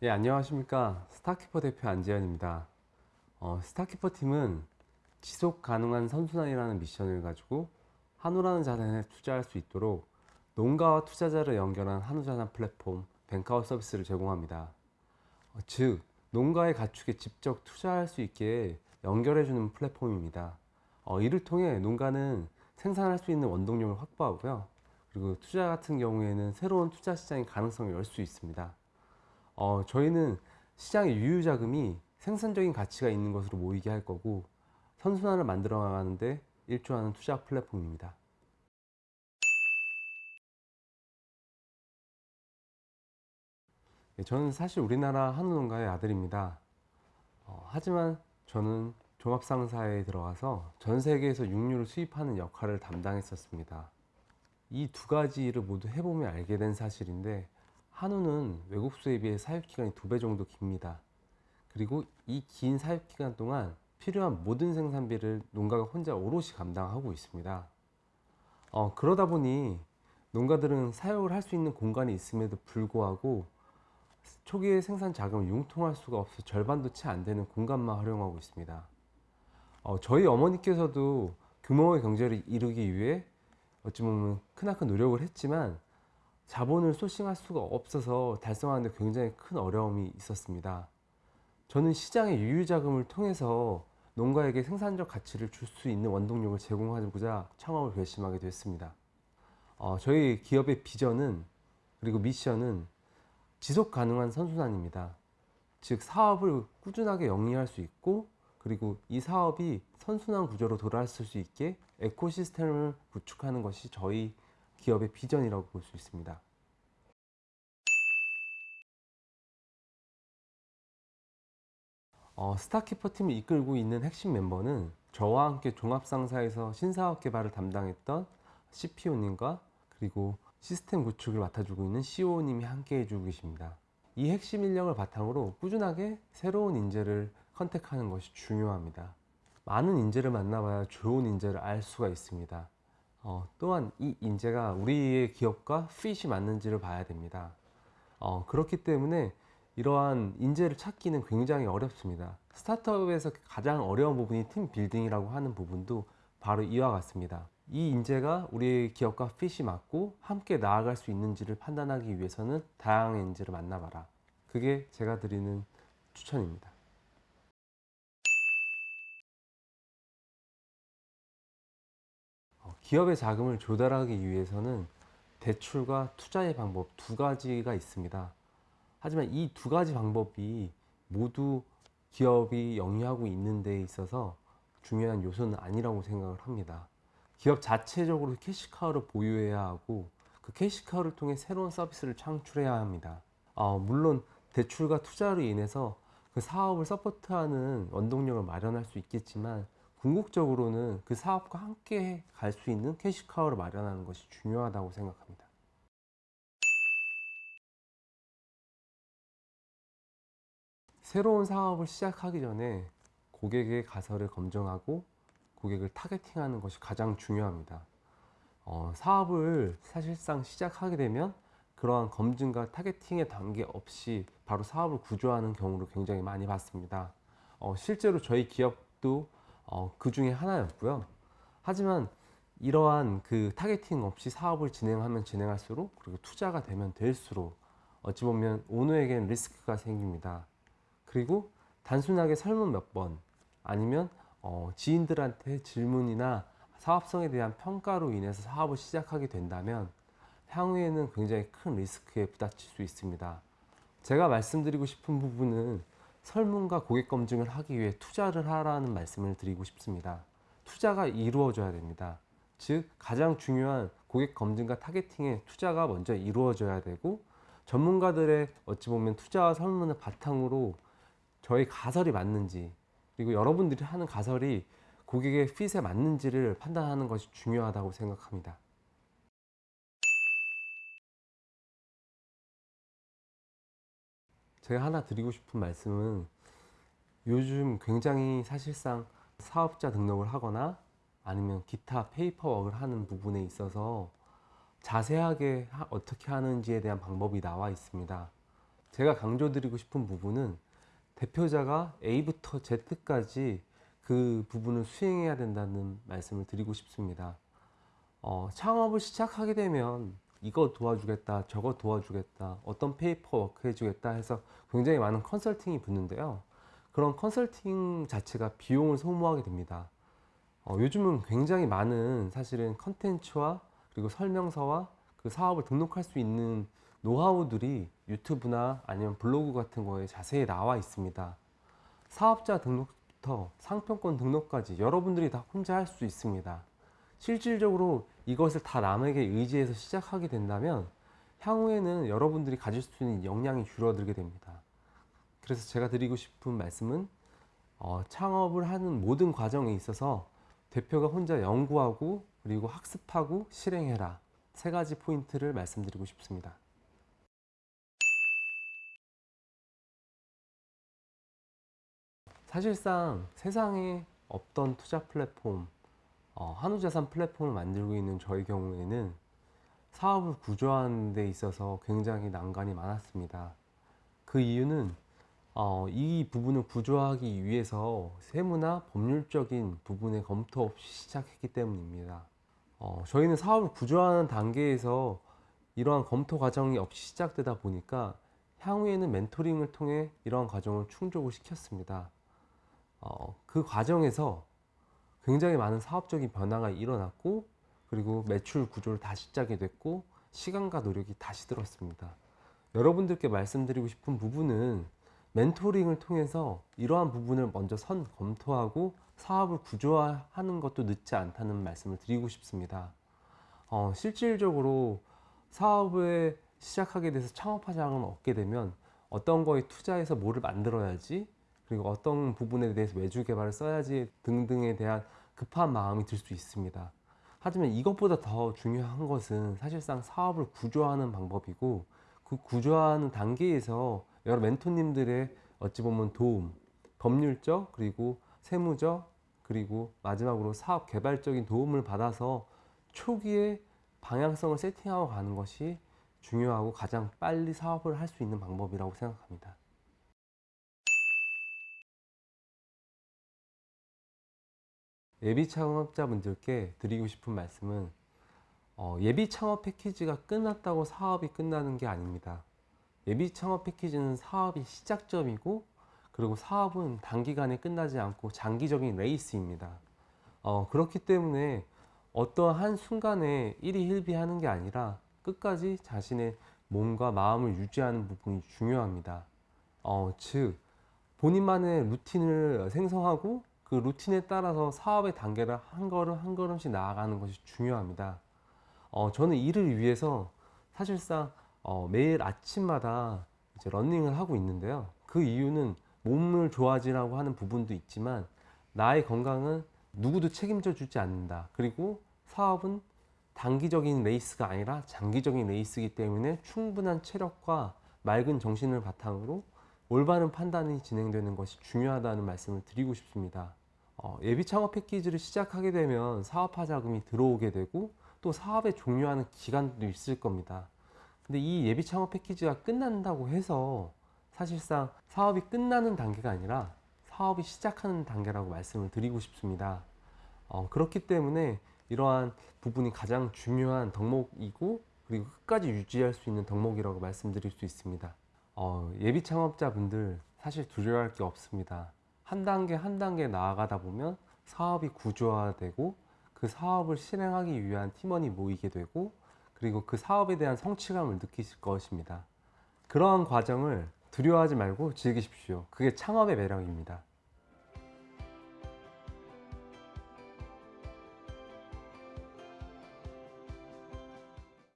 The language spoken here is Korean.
예, 안녕하십니까. 스타키퍼 대표 안재현입니다. 어, 스타키퍼 팀은 지속 가능한 선순환이라는 미션을 가지고 한우라는 자산에 투자할 수 있도록 농가와 투자자를 연결한 한우자산 플랫폼 뱅카우 서비스를 제공합니다. 어, 즉, 농가의 가축에 직접 투자할 수 있게 연결해주는 플랫폼입니다. 어, 이를 통해 농가는 생산할 수 있는 원동력을 확보하고요. 그리고 투자 같은 경우에는 새로운 투자 시장의 가능성을 열 수 있습니다. 어, 저희는 시장의 유유 자금이 생산적인 가치가 있는 것으로 모이게 할 거고 선순환을 만들어 나가는데 일조하는 투자 플랫폼입니다. 예, 저는 사실 우리나라 한우 농가의 아들입니다. 어, 하지만 저는 종합상사에 들어가서 전 세계에서 육류를 수입하는 역할을 담당했었습니다. 이 두 가지를 모두 해보면 알게 된 사실인데 한우는 외국수에 비해 사육기간이 두 배 정도 깁니다. 그리고 이 긴 사육기간 동안 필요한 모든 생산비를 농가가 혼자 오롯이 감당하고 있습니다. 어, 그러다 보니 농가들은 사육을 할 수 있는 공간이 있음에도 불구하고 초기에 생산 자금을 융통할 수가 없어 절반도 채 안 되는 공간만 활용하고 있습니다. 어, 저희 어머니께서도 규모의 경제를 이루기 위해 어찌 보면 크나큰 노력을 했지만 자본을 소싱할 수가 없어서 달성하는 데 굉장히 큰 어려움이 있었습니다. 저는 시장의 유유자금을 통해서 농가에게 생산적 가치를 줄 수 있는 원동력을 제공하고자 창업을 결심하게 됐습니다. 어, 저희 기업의 비전은 그리고 미션은 지속 가능한 선순환입니다. 즉 사업을 꾸준하게 영위할 수 있고 그리고 이 사업이 선순환 구조로 돌아왔을 수 있게 에코시스템을 구축하는 것이 저희 기업의 비전이라고 볼 수 있습니다. 어, 스타키퍼 팀을 이끌고 있는 핵심 멤버는 저와 함께 종합상사에서 신사업 개발을 담당했던 CPO님과 그리고 시스템 구축을 맡아주고 있는 CO님이 함께 해주고 계십니다. 이 핵심 인력을 바탕으로 꾸준하게 새로운 인재를 컨택하는 것이 중요합니다. 많은 인재를 만나봐야 좋은 인재를 알 수가 있습니다. 어, 또한 이 인재가 우리의 기업과 핏이 맞는지를 봐야 됩니다. 어, 그렇기 때문에 이러한 인재를 찾기는 굉장히 어렵습니다. 스타트업에서 가장 어려운 부분이 팀 빌딩이라고 하는 부분도 바로 이와 같습니다. 이 인재가 우리 기업과 핏이 맞고 함께 나아갈 수 있는지를 판단하기 위해서는 다양한 인재를 만나봐라. 그게 제가 드리는 추천입니다. 어, 기업의 자금을 조달하기 위해서는 대출과 투자의 방법 두 가지가 있습니다. 하지만 이 두 가지 방법이 모두 기업이 영위하고 있는 데 있어서 중요한 요소는 아니라고 생각을 합니다. 기업 자체적으로 캐시카우를 보유해야 하고 그 cash cow를 통해 새로운 서비스를 창출해야 합니다. 어, 물론 대출과 투자로 인해서 그 사업을 support하는 원동력을 마련할 수 있겠지만 궁극적으로는 그 사업과 함께 갈 수 있는 cash cow를 마련하는 것이 중요하다고 생각합니다. 새로운 사업을 시작하기 전에 고객의 가설을 검증하고 고객을 targeting하는 것이 가장 중요합니다. 어, 사업을 사실상 시작하게 되면 그러한 검증과 targeting의 단계 없이 바로 사업을 구조하는 경우를 굉장히 많이 봤습니다. 어, 실제로 저희 기업도 어, 그 중에 하나였고요. 하지만 이러한 그 targeting 없이 사업을 진행하면 진행할수록 그리고 투자가 되면 될수록 어찌 보면 오너에겐 리스크가 생깁니다. 그리고 단순하게 설문 몇 번 아니면 어, 지인들한테 질문이나 사업성에 대한 평가로 인해서 사업을 시작하게 된다면 향후에는 굉장히 큰 리스크에 부닥칠 수 있습니다. 제가 말씀드리고 싶은 부분은 설문과 고객 검증을 하기 위해 투자를 하라는 말씀을 드리고 싶습니다. 투자가 이루어져야 됩니다. 즉 가장 중요한 고객 검증과 targeting에 투자가 먼저 이루어져야 되고 전문가들의 어찌 보면 투자와 설문을 바탕으로 저희 가설이 맞는지 그리고 여러분들이 하는 가설이 고객의 핏에 맞는지를 판단하는 것이 중요하다고 생각합니다. 제가 하나 드리고 싶은 말씀은 요즘 굉장히 사실상 사업자 등록을 하거나 아니면 기타 paperwork를 하는 부분에 있어서 자세하게 어떻게 하는지에 대한 방법이 나와 있습니다. 제가 강조드리고 싶은 부분은 대표자가 A부터 Z까지 그 부분을 수행해야 된다는 말씀을 드리고 싶습니다. 어, 창업을 시작하게 되면 이거 도와주겠다, 저거 도와주겠다, 어떤 paperwork 해주겠다 해서 굉장히 많은 컨설팅이 붙는데요. 그런 컨설팅 자체가 비용을 소모하게 됩니다. 어, 요즘은 굉장히 많은 사실은 컨텐츠와 그리고 설명서와 그 사업을 등록할 수 있는 노하우들이 유튜브나 아니면 블로그 같은 거에 자세히 나와 있습니다. 사업자 등록부터 상표권 등록까지 여러분들이 다 혼자 할 수 있습니다. 실질적으로 이것을 다 남에게 의지해서 시작하게 된다면 향후에는 여러분들이 가질 수 있는 역량이 줄어들게 됩니다. 그래서 제가 드리고 싶은 말씀은 어, 창업을 하는 모든 과정에 있어서 대표가 혼자 연구하고 그리고 학습하고 실행해라 세 가지 포인트를 말씀드리고 싶습니다. 사실상 세상에 없던 투자 플랫폼, 어, 한우자산 플랫폼을 만들고 있는 저희 경우에는 사업을 구조하는 데 있어서 굉장히 난관이 많았습니다. 그 이유는 어, 이 부분을 구조하기 위해서 세무나 법률적인 부분의 검토 없이 시작했기 때문입니다. 어, 저희는 사업을 구조하는 단계에서 이러한 검토 과정이 없이 시작되다 보니까 향후에는 멘토링을 통해 이러한 과정을 충족을 시켰습니다. 어, 그 과정에서 굉장히 많은 사업적인 변화가 일어났고 그리고 매출 구조를 다시 짜게 됐고 시간과 노력이 다시 들었습니다. 여러분들께 말씀드리고 싶은 부분은 멘토링을 통해서 이러한 부분을 먼저 선 검토하고 사업을 구조화하는 것도 늦지 않다는 말씀을 드리고 싶습니다. 어, 실질적으로 사업을 시작하게 돼서 창업화 자금을 얻게 되면 어떤 거에 투자해서 뭐를 만들어야지 그리고 어떤 부분에 대해서 외주 개발을 써야지 등등에 대한 급한 마음이 들 수 있습니다. 하지만 이것보다 더 중요한 것은 사실상 사업을 구조하는 방법이고 그 구조하는 단계에서 여러 멘토님들의 어찌 보면 도움, 법률적 그리고 세무적 그리고 마지막으로 사업 개발적인 도움을 받아서 초기에 방향성을 세팅하고 가는 것이 중요하고 가장 빨리 사업을 할 수 있는 방법이라고 생각합니다. 예비 창업자분들께 드리고 싶은 말씀은 어, 예비 창업 패키지가 끝났다고 사업이 끝나는 게 아닙니다. 예비 창업 패키지는 사업이 시작점이고 그리고 사업은 단기간에 끝나지 않고 장기적인 레이스입니다. 어, 그렇기 때문에 어떠한 한 순간에 일희일비하는 게 아니라 끝까지 자신의 몸과 마음을 유지하는 부분이 중요합니다. 어, 즉 본인만의 루틴을 생성하고 그 루틴에 따라서 사업의 단계를 한 걸음 한 걸음씩 나아가는 것이 중요합니다. 어, 저는 이를 위해서 사실상 어, 매일 아침마다 이제 러닝을 하고 있는데요. 그 이유는 몸을 좋아지라고 하는 부분도 있지만 나의 건강은 누구도 책임져 주지 않는다. 그리고 사업은 단기적인 레이스가 아니라 장기적인 레이스이기 때문에 충분한 체력과 맑은 정신을 바탕으로 올바른 판단이 진행되는 것이 중요하다는 말씀을 드리고 싶습니다. 어, 예비 창업 패키지를 시작하게 되면 사업화 자금이 들어오게 되고 또 사업에 종료하는 기간도 있을 겁니다. 근데 이 예비 창업 패키지가 끝난다고 해서 사실상 사업이 끝나는 단계가 아니라 사업이 시작하는 단계라고 말씀을 드리고 싶습니다. 어, 그렇기 때문에 이러한 부분이 가장 중요한 덕목이고 그리고 끝까지 유지할 수 있는 덕목이라고 말씀드릴 수 있습니다. 어, 예비 창업자분들 사실 두려워할 게 없습니다. 한 단계 한 단계 나아가다 보면 사업이 구조화되고 그 사업을 실행하기 위한 팀원이 모이게 되고 그리고 그 사업에 대한 성취감을 느끼실 것입니다. 그러한 과정을 두려워하지 말고 즐기십시오. 그게 창업의 매력입니다.